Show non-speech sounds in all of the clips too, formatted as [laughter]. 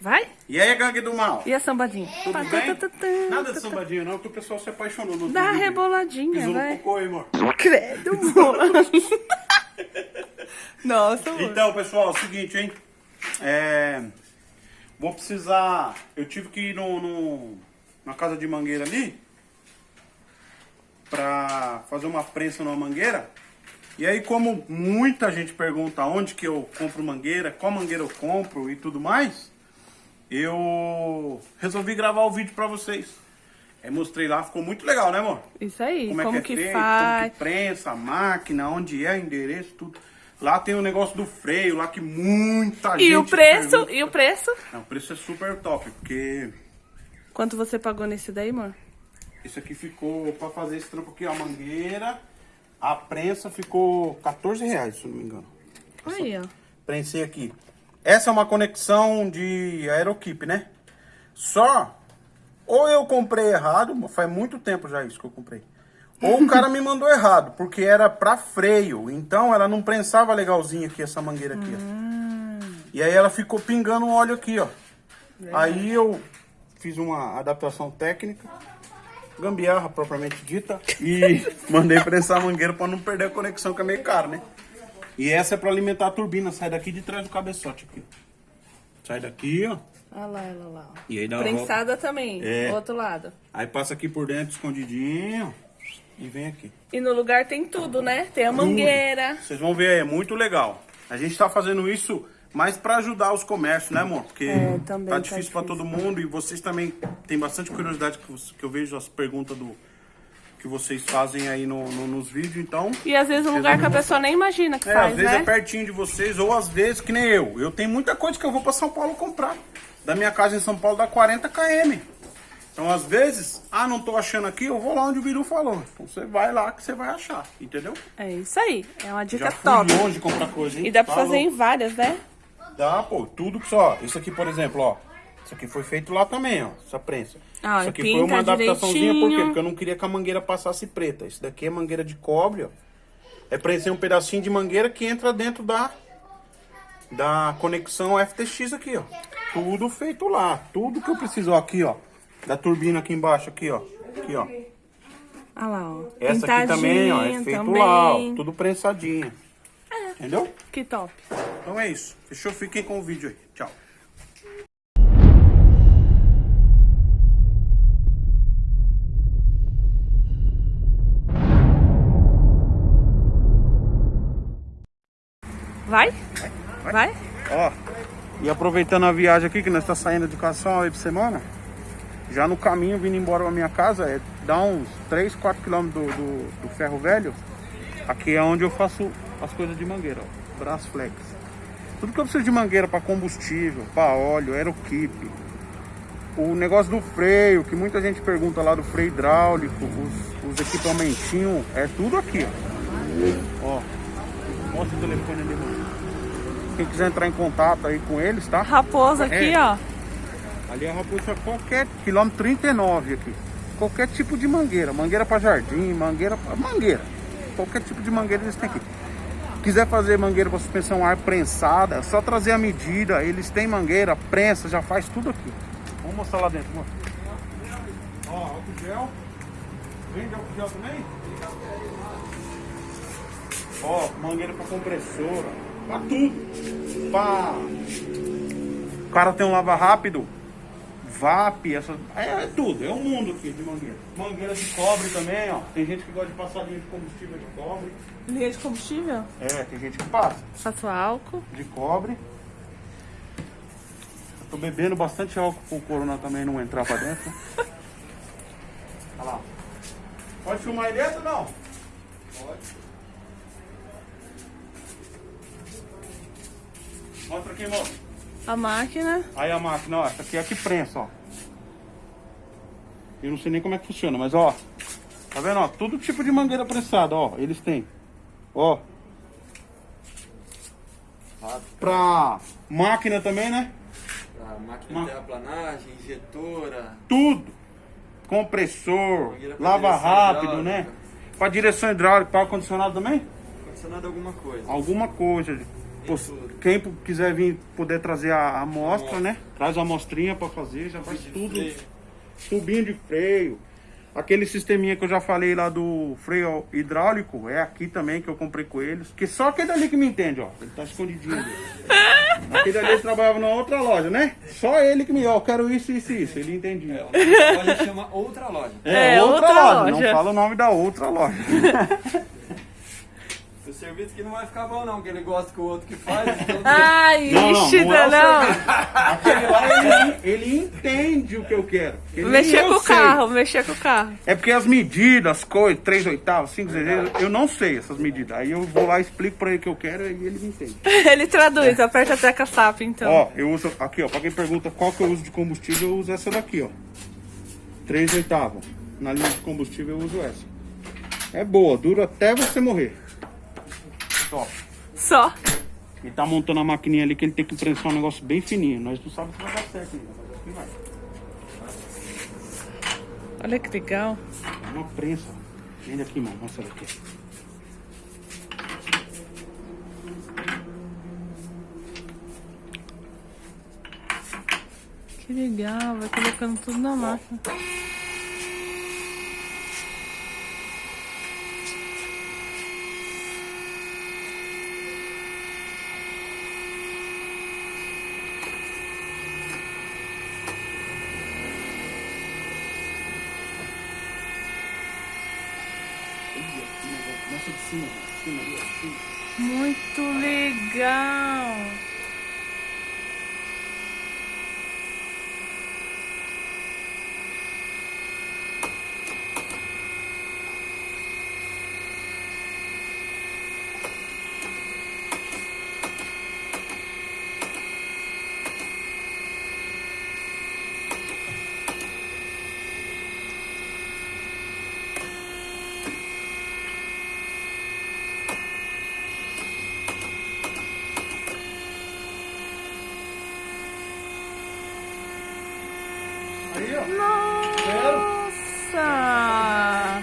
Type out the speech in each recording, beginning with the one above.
Vai? E aí, gangue do mal? E a sambadinha? Tudo Pá, bem? tá, tá, tá, Nada tá, de tá. sambadinho não, que o pessoal se apaixonou no Dá vídeo. reboladinha, Pisou no vai. cocô amor. Credo, [laughs] amor. Nossa, amor. Então, pessoal, é o seguinte, hein? É... Vou precisar... Eu tive que ir no, no- na casa de mangueira ali pra fazer uma prensa numa mangueira. E aí, como muita gente pergunta onde que eu compro mangueira, qual mangueira eu compro e tudo mais, eu resolvi gravar o vídeo pra vocês. Aí mostrei lá, ficou muito legal, né, amor? Isso aí, como, como, é que, que, é feito, faz. como que prensa, máquina, onde é, endereço, tudo. Lá tem o negócio do freio, lá que muita gente E o preço? pergunta. E o preço? Não, o preço é super top, porque Quanto você pagou nesse daí, amor? isso aqui ficou, pra fazer esse trampo aqui, ó, a mangueira, a prensa ficou 14 reais, se eu não me engano. Aí, ó. Prensei aqui. Essa é uma conexão de aerokeep, né? Só, ou eu comprei errado, faz muito tempo já isso que eu comprei. Ou o cara [laughs] me mandou errado, porque era pra freio. Então ela não prensava legalzinho aqui, essa mangueira aqui, ó. E aí ela ficou pingando um óleo aqui, ó. Aí eu fiz uma adaptação técnica, gambiarra propriamente dita, e [laughs] mandei prensar a mangueira pra não perder a conexão, que é meio caro, né? E essa é pra alimentar a turbina, sai daqui de trás do cabeçote aqui. Sai daqui, ó. Olha lá, olha lá. E aí dá Prensada também, É. do outro lado. Aí passa aqui por dentro, escondidinho, e vem aqui. E no lugar tem tudo, né? Tem a mangueira. Vocês vão ver, é muito legal. A gente tá fazendo isso mais pra ajudar os comércios, né, amor? Porque É, tá tá difícil pra todo difícil. mundo e vocês também têm bastante curiosidade que eu vejo as perguntas do que vocês fazem aí no, no- nos vídeos, então... E às vezes um lugar que a pessoa nem imagina que É, faz, às vezes né? é pertinho de vocês, ou às vezes que nem eu. Eu tenho muita coisa que eu vou pra São Paulo comprar. Da minha casa em São Paulo dá 40 km. Então, às vezes, ah, não tô achando aqui, eu vou lá onde o Biru falou. Então você vai lá que você vai achar, entendeu? É isso aí. É uma dica Já fui top. longe comprar coisa, hein? E dá pra Tá fazer em várias, né? Dá, pô, tudo que só. Isso aqui, por exemplo, ó. Isso aqui foi feito lá também, ó. Essa prensa. Ah, isso aqui foi uma adaptaçãozinha, por quê? Porque eu não queria que a mangueira passasse preta. Isso daqui é mangueira de cobre, ó. É prensei um pedacinho de mangueira que entra dentro da da conexão FTX aqui, ó. Tudo feito lá. Tudo que eu preciso, ó, aqui, ó. Da turbina aqui embaixo, aqui, ó. Aqui, ó. Olha lá, ó. Essa aqui também, ó. É feito também. lá, ó. Tudo prensadinho. Entendeu? Que top. Então é isso. Fechou? Fiquem com o vídeo aí. Tchau. Vai? Vai? Ó, e aproveitando a viagem aqui, que nós tá saindo de casa só uma vez por semana, já no caminho, vindo embora pra minha casa, é, dá uns 3, 4 quilômetros do, do, do ferro velho. Aqui é onde eu faço as coisas de mangueira, ó. Brasflex. Tudo que eu preciso de mangueira para combustível, para óleo, aerokeep. O negócio do freio, que muita gente pergunta lá do freio hidráulico, os, os equipamentinhos, é tudo aqui, ó. Ó, mostra o telefone ali, mano. Quem quiser entrar em contato aí com eles, tá? Raposa aqui, É. ó. Ali é Raposa, qualquer quilômetro 39 aqui. Qualquer tipo de mangueira. Mangueira para jardim, mangueira para mangueira. Qualquer tipo de mangueira eles têm aqui. Quiser fazer mangueira para suspensão ar prensada, é só trazer a medida. Eles têm mangueira, prensa, já faz tudo aqui. Vamos mostrar lá dentro, amor. Ó, álcool gel. Vende álcool gel também? Ó, mangueira para compressora. Pra tudo. Pra o cara tem um lava rápido, VAP, essa, é, é tudo, é um mundo aqui de mangueira. Mangueira de cobre também, ó. Tem gente que gosta de passar linha de combustível de cobre. Linha de combustível. É, tem gente que passa Faço álcool. de cobre. Eu tô bebendo bastante álcool pro corona também não entrar pra dentro. [laughs] Olha lá. Pode filmar aí dentro ou não? Pode. Mostra aqui, moço. A máquina. Aí a máquina, ó, essa aqui é a que prensa, ó. Eu não sei nem como é que funciona, mas ó. Tá vendo, ó? Todo tipo de mangueira prensada, ó. Eles têm. Ó. Pra máquina também, né? Pra máquina Ma- de terraplanagem, injetora, Tudo. Compressor, lava rápido, né? Pra direção hidráulica, para ar-condicionado também? condicionado alguma coisa. Alguma coisa. Quem quiser vir poder trazer a amostra, né? Traz a amostrinha pra fazer, já faz tudo. freio. Tubinho de freio. Aquele sisteminha que eu já falei lá do freio hidráulico, é aqui também que eu comprei com eles. Que só aquele ali que me entende, ó. Ele tá escondidinho ali. [laughs] Aquele ali ele trabalhava na outra loja, né? Só ele que me, ó, eu quero isso, isso, isso. Ele entendia. É, a gente chama outra loja. É, outra loja. Não fala o nome da outra loja. [laughs] Serviço que não vai ficar bom não, que ele gosta que o outro que faz. [laughs] Então... Ai, Não, não, ixi, não é o não. Aquele lá, ele, ele entende o que eu quero. Mexer com o carro, mexer com o carro. É porque as medidas, as coisas, 3 oitavos, 5 zezeiros, eu não sei essas medidas. Aí eu vou lá e explico pra ele o que eu quero e ele me entende. [laughs] Ele traduz, aperta a tecla SAP, então. Ó, eu uso, aqui ó, pra quem pergunta qual que eu uso de combustível, eu uso essa daqui, ó. 3 oitavos. Na linha de combustível eu uso essa. É boa, dura até você morrer. Top. Só. Ele tá montando a maquininha ali que ele tem que prensar um negócio bem fininho. Nós não sabemos se vai dar certo ainda, mas acho que vai. Olha que legal. É uma prensa. Vem aqui, mano. Mostra aqui. Que legal, vai colocando tudo na máquina. Mostra de cima, de cima ali, ó, de cima. Muito legal. Aí, ó. Nossa!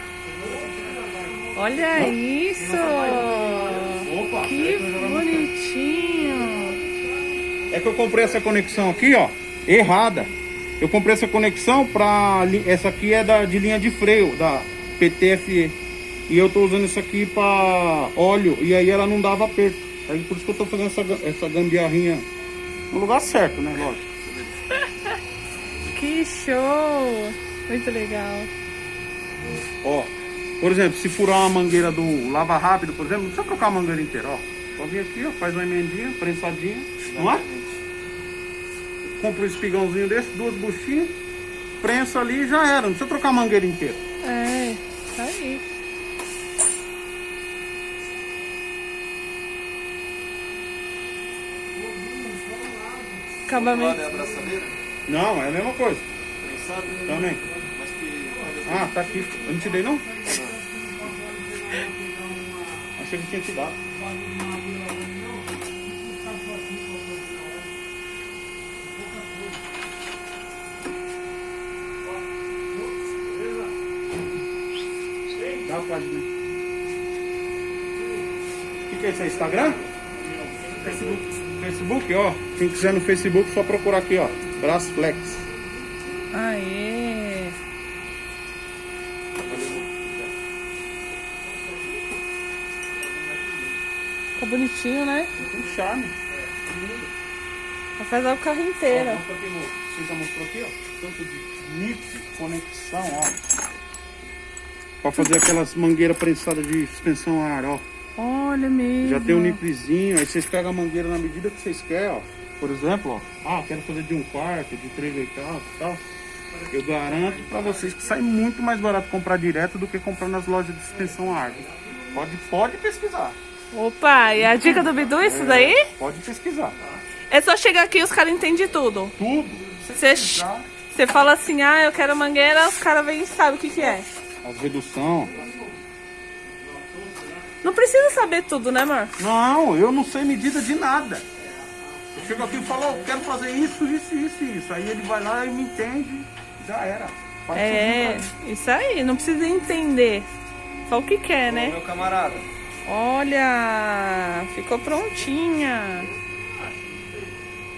Olha isso! Opa! Que bonitinho! É que eu comprei essa conexão aqui, ó, errada. Eu comprei essa conexão pra. li- Essa aqui é da, de linha de freio, da PTFE. E eu tô usando isso aqui pra óleo. E aí ela não dava aperto. Aí por isso que eu tô fazendo essa, essa gambiarrinha no lugar certo, né? Lógico. Que show! Muito legal. Ó, por exemplo, se furar uma mangueira do lava rápido, por exemplo, não precisa trocar a mangueira inteira, ó. Só vir aqui, ó, faz uma emendinha, prensadinha, não é? Compra um espigãozinho desse, duas buchinhas, prensa ali e já era, não precisa trocar a mangueira inteira. É, tá aí. Acabamento. é a braçadeira, Não, é a mesma coisa, prensado, também. mas que... Ah, tá aqui, eu não te dei não? Achei que tinha te dado. Dá a página. O que, que é isso aí? Instagram? Facebook. Facebook, ó. Quem quiser no Facebook, só procurar aqui, ó. Braço Flex. Aê! Tá bonitinho, né? Tem charme. Vai fazer o carro Ó, inteiro. mostra aqui, Você já mostrou aqui, ó. Tanto de nip, conexão, ó. Pra fazer aquelas mangueiras prensadas de suspensão a ar, ó. Olha mesmo. Já tem um nipzinho, aí vocês pegam a mangueira na medida que vocês querem, ó. Por exemplo, ó. Ah, quero fazer de um quarto, de três oitavos e tal. Eu garanto pra vocês que sai muito mais barato comprar direto do que comprar nas lojas de suspensão a ar. Pode, pode pesquisar. Opa, e a dica do Bidu, isso daí? Pode pesquisar. É só chegar aqui e os caras entendem tudo. Tudo. Você você fala assim, ah, eu quero mangueira, os caras vêm e sabem o que, que é. As redução. Não precisa saber tudo, né, amor? Não, eu não sei medida de nada. Eu chego aqui e falo, ó, eu quero fazer isso, isso, isso, isso. Aí ele vai lá e me entende, já era. Faz É, isso aí, não precisa entender. Só o que quer, Ô, né? Meu camarada, Olha, ficou prontinha.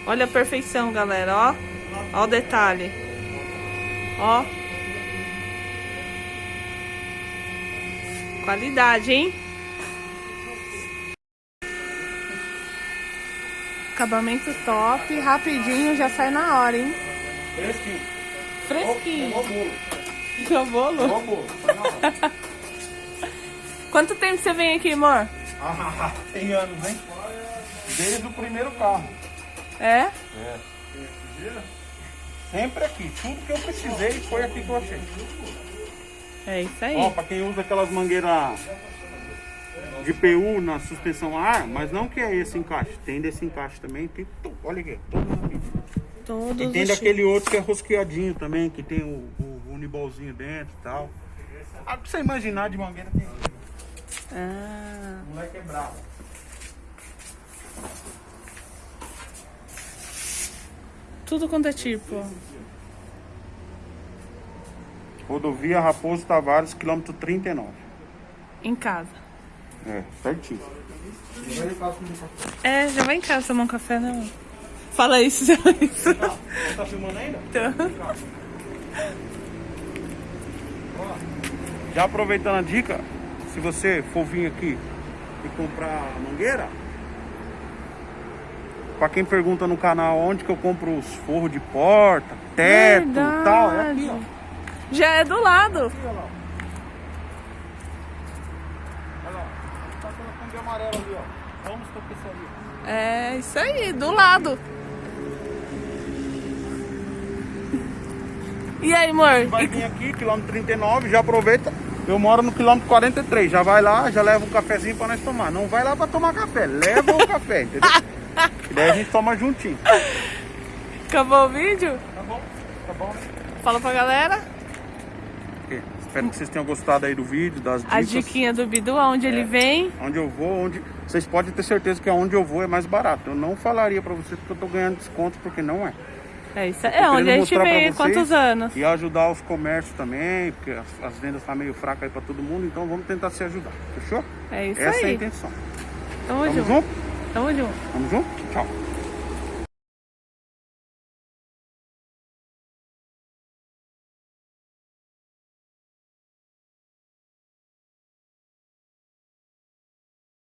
Olha a perfeição, galera, ó. Ó o detalhe. Ó. Qualidade, hein? Acabamento top, rapidinho, já sai na hora, hein? Fresquinho. Fresquinho. Ó, ó, bolo. Seu bolo? Ó, bolo. Tá na hora. Quanto tempo você vem aqui, amor? Ah, tem anos, hein? Desde o primeiro carro. É? Sempre aqui. Tudo que eu precisei foi aqui que eu achei. É isso aí. Ó, pra quem usa aquelas mangueiras de PU na suspensão a ar, mas não que é esse encaixe. Tem desse encaixe também. Tem, olha aqui, todos E tem daquele outro que é rosqueadinho também, que tem o, o unibolzinho dentro e tal. Ah, pra você imaginar de mangueira tem. Ah, O moleque é bravo. tudo quanto é tipo. Rodovia Raposo Tavares, quilômetro 39. Em casa. É, certinho. É, já vai em casa tomar um café, né? amor? Fala isso, [laughs] já isso. Você tá filmando ainda? Já aproveitando a dica, se você for vir aqui e comprar mangueira, pra quem pergunta no canal onde que eu compro os forros de porta, teto e tal, é aqui, ó. Já é do lado. Aqui, ó lá. Olha lá, tá colocando de amarelo ali, ó. Vamos tapeçaria. É isso aí, do lado. E aí, amor? Vai vir aqui, quilômetro 39, já aproveita. Eu moro no quilômetro 43, já vai lá, já leva um cafezinho pra nós tomar. Não vai lá pra tomar café, leva o café, entendeu? E daí a gente toma juntinho. Acabou o vídeo? Tá bom? Tá bom, né? Fala pra galera. Espero que vocês tenham gostado aí do vídeo, das A dicas. diquinha do Bidu, aonde ele vem. Onde eu vou, onde. Vocês podem ter certeza que aonde eu vou é mais barato. Eu não falaria pra vocês que eu tô ganhando desconto, porque não é. É isso aí. É onde a gente vocês Quantos anos? E ajudar os comércios também, porque as, as vendas tá meio fracas aí pra todo mundo, então vamos tentar se ajudar. Fechou? É isso Essa é a aí. intenção. Tamo Tamo junto. junto? Tamo junto. Tamo junto? Tchau.